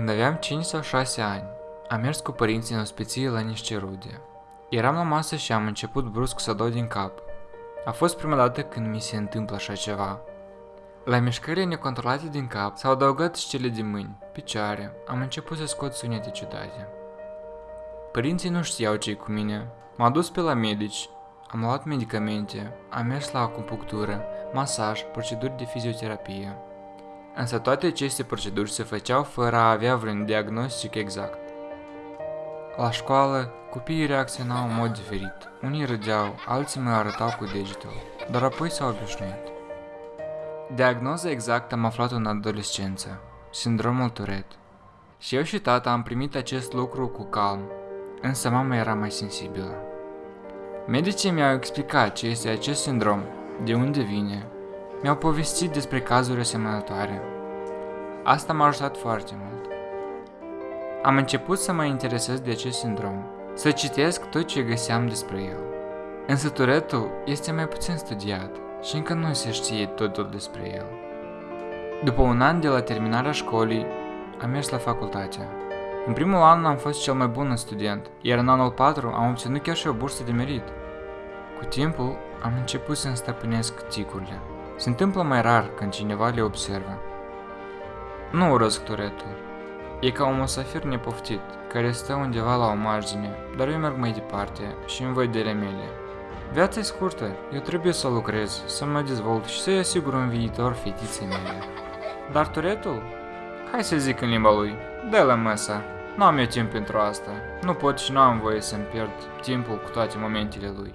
Când aveam 5 sau 6 ani, am mers cu părinții în ospiție la niște rude. Eram la masă și am început brusc să dau din cap. A fost prima dată când mi se întâmplă așa ceva. La mișcările necontrolate din cap s-au adăugat și cele din mâini, picioare, am început să scot sunete ciudate. Părinții nu știau ce cu mine. M-au dus pe la medici, am luat medicamente, am mers la acupunctură, masaj, proceduri de fizioterapie. Însă toate aceste proceduri se făceau fără a avea vreun diagnostic exact. La școală, copiii reacționau în mod diferit. Unii râdeau, alții mă arătau cu degetul, dar apoi s-au obișnuit. Diagnoza exactă am aflat în adolescență, sindromul Tourette. Și eu și tata am primit acest lucru cu calm, însă mama era mai sensibilă. Medicii mi-au explicat ce este acest sindrom, de unde vine, mi-au povestit despre cazuri asemănătoare. Asta m-a ajutat foarte mult. Am început să mă interesez de acest sindrom, să citesc tot ce găseam despre el. Însă turetul este mai puțin studiat și încă nu se știe totul despre el. După un an de la terminarea școlii, am mers la facultate. În primul an am fost cel mai bun student, iar în anul 4 am obținut chiar și o bursă de merit. Cu timpul, am început să-mi stăpânesc ticurile. Se întâmplă mai rar când cineva le observă. Nu urăsc turetul. E ca un musafir nepoftit, care stă undeva la o margine, dar eu merg mai departe și îmi văd de mele. Viața e scurtă, eu trebuie să lucrez, să mă dezvolt și să-i asigur un viitor fetiței mele. Dar turetul? Hai să zic în limba lui, dă la măsa. Nu am eu timp pentru asta. Nu pot și nu am voie să-mi pierd timpul cu toate momentele lui.